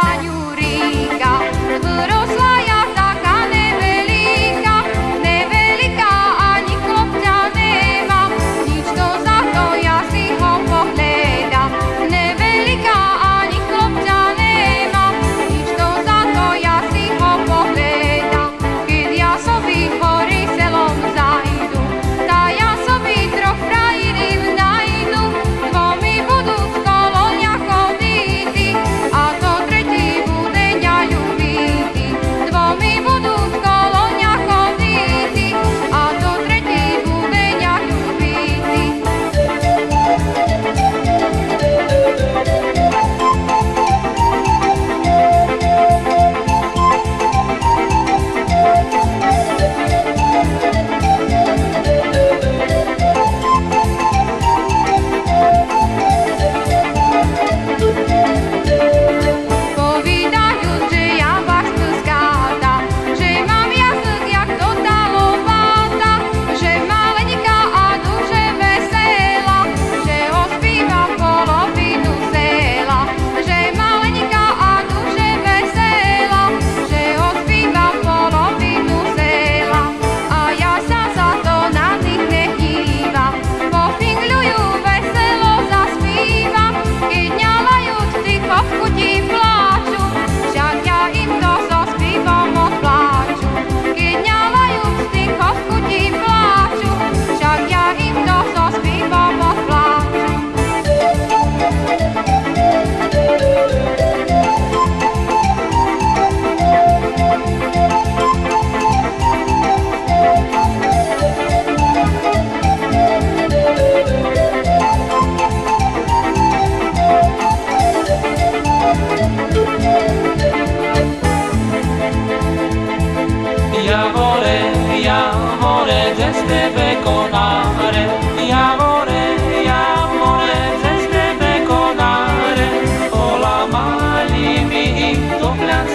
find you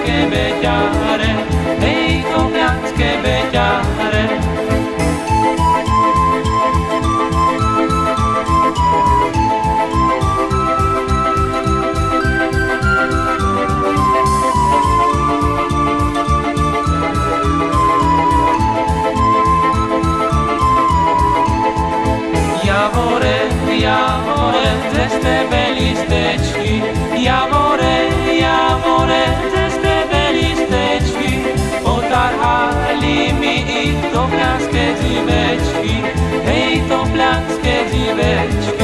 placche vegliare, vedo placche vegliare. plaskę dziweczki, hej to plaskę dziweczki.